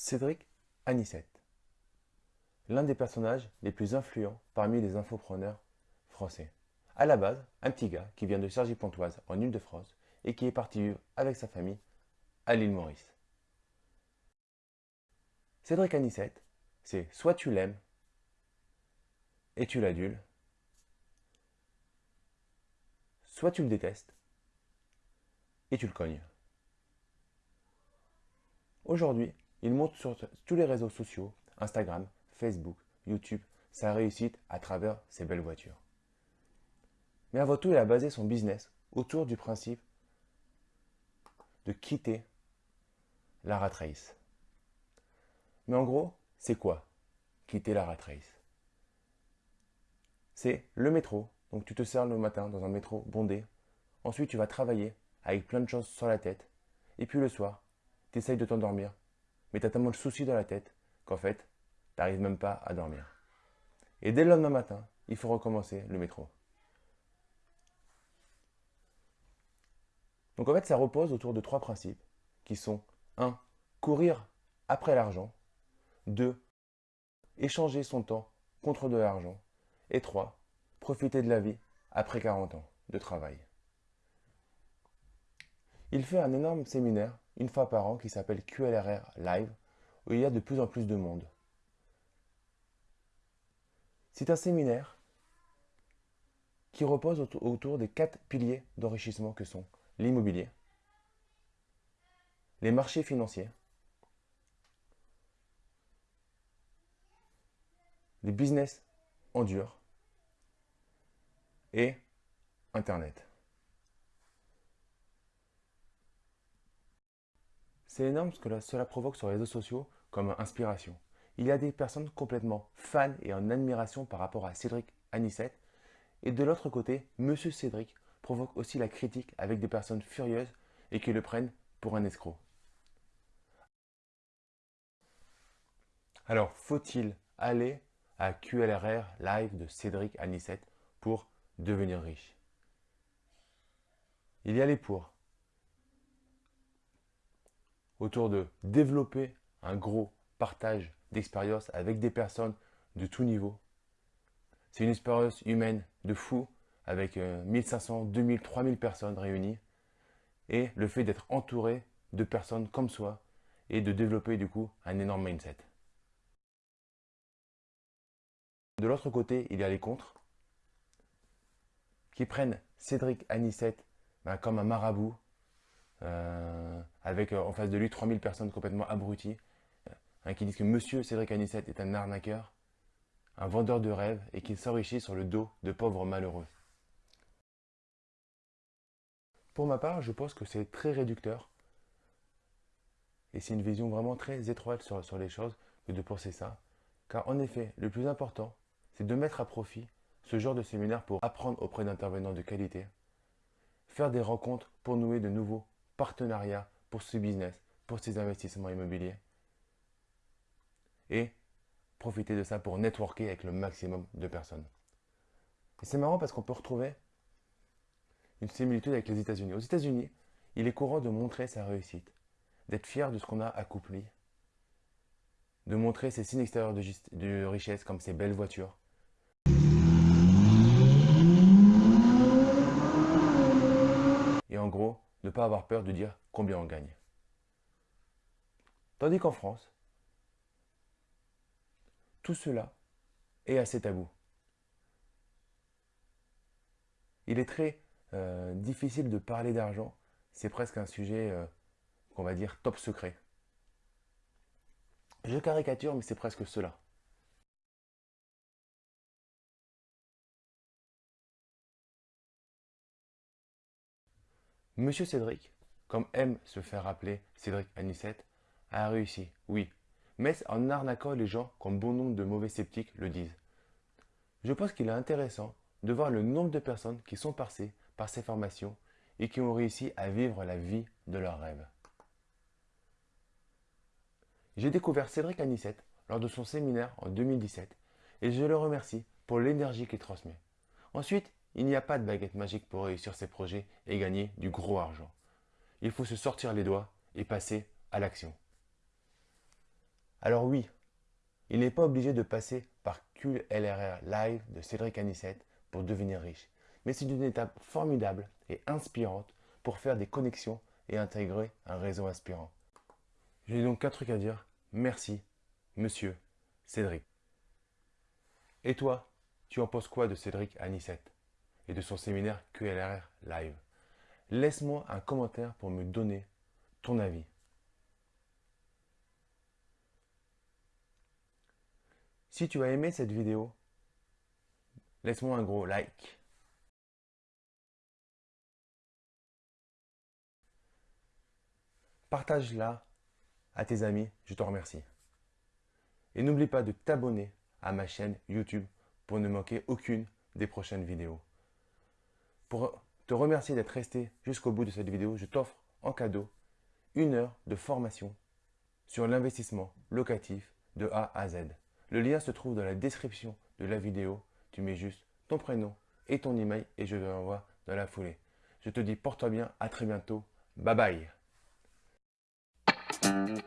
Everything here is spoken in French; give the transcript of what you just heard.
Cédric Anissette, l'un des personnages les plus influents parmi les infopreneurs français. À la base, un petit gars qui vient de Cergy-Pontoise en Ile-de-France et qui est parti vivre avec sa famille à l'île Maurice. Cédric Anissette, c'est soit tu l'aimes et tu l'adules, soit tu le détestes et tu le cognes. Aujourd'hui, il montre sur tous les réseaux sociaux, Instagram, Facebook, YouTube, sa réussite à travers ses belles voitures. Mais avant tout, il a basé son business autour du principe de quitter la rat race. Mais en gros, c'est quoi quitter la rat race? C'est le métro. Donc tu te sers le matin dans un métro bondé. Ensuite, tu vas travailler avec plein de choses sur la tête. Et puis le soir, tu essayes de t'endormir mais tu as tellement de soucis dans la tête qu'en fait, tu n'arrives même pas à dormir. Et dès le lendemain matin, il faut recommencer le métro. Donc en fait, ça repose autour de trois principes qui sont 1. Courir après l'argent. 2. Échanger son temps contre de l'argent. Et 3. Profiter de la vie après 40 ans de travail. Il fait un énorme séminaire une fois par an qui s'appelle QLRR Live, où il y a de plus en plus de monde. C'est un séminaire qui repose autour des quatre piliers d'enrichissement que sont l'immobilier, les marchés financiers, les business en dur et Internet. C'est énorme ce que cela provoque sur les réseaux sociaux comme inspiration. Il y a des personnes complètement fans et en admiration par rapport à Cédric Anissette. Et de l'autre côté, Monsieur Cédric provoque aussi la critique avec des personnes furieuses et qui le prennent pour un escroc. Alors, faut-il aller à QLRR live de Cédric Anissette pour devenir riche? Il y a les pour autour de développer un gros partage d'expérience avec des personnes de tout niveau. C'est une expérience humaine de fou avec 1500, 2000, 3000 personnes réunies et le fait d'être entouré de personnes comme soi et de développer du coup un énorme mindset. De l'autre côté, il y a les contres qui prennent Cédric Anissette ben, comme un marabout, euh, avec euh, en face de lui 3000 personnes complètement abruties, hein, qui disent que Monsieur Cédric Anissette est un arnaqueur, un vendeur de rêves et qu'il s'enrichit sur le dos de pauvres malheureux. Pour ma part, je pense que c'est très réducteur et c'est une vision vraiment très étroite sur, sur les choses que de penser ça. Car en effet, le plus important, c'est de mettre à profit ce genre de séminaire pour apprendre auprès d'intervenants de qualité, faire des rencontres pour nouer de nouveaux partenariat pour ce business, pour ces investissements immobiliers. Et profiter de ça pour networker avec le maximum de personnes. Et c'est marrant parce qu'on peut retrouver une similitude avec les États-Unis. Aux États-Unis, il est courant de montrer sa réussite, d'être fier de ce qu'on a accompli, de montrer ses signes extérieurs de richesse comme ses belles voitures, Et en gros, pas avoir peur de dire combien on gagne. Tandis qu'en France, tout cela est assez tabou. Il est très euh, difficile de parler d'argent. C'est presque un sujet euh, qu'on va dire top secret. Je caricature, mais c'est presque cela. Monsieur Cédric, comme aime se faire appeler Cédric Anissette, a réussi, oui, mais en arnaquant les gens comme bon nombre de mauvais sceptiques le disent. Je pense qu'il est intéressant de voir le nombre de personnes qui sont passées par ces formations et qui ont réussi à vivre la vie de leurs rêves. J'ai découvert Cédric Anissette lors de son séminaire en 2017 et je le remercie pour l'énergie qu'il transmet. Ensuite, il n'y a pas de baguette magique pour réussir ses projets et gagner du gros argent. Il faut se sortir les doigts et passer à l'action. Alors oui, il n'est pas obligé de passer par QLRR Live de Cédric Anissette pour devenir riche, mais c'est une étape formidable et inspirante pour faire des connexions et intégrer un réseau inspirant. J'ai donc qu'un truc à dire, merci, monsieur Cédric. Et toi, tu en penses quoi de Cédric Anissette? Et de son séminaire QLRR Live Laisse-moi un commentaire pour me donner ton avis. Si tu as aimé cette vidéo, laisse-moi un gros like. Partage-la à tes amis, je te remercie. Et n'oublie pas de t'abonner à ma chaîne YouTube pour ne manquer aucune des prochaines vidéos. Pour te remercier d'être resté jusqu'au bout de cette vidéo, je t'offre en cadeau une heure de formation sur l'investissement locatif de A à Z. Le lien se trouve dans la description de la vidéo. Tu mets juste ton prénom et ton email et je te l'envoie dans la foulée. Je te dis porte-toi bien, à très bientôt. Bye bye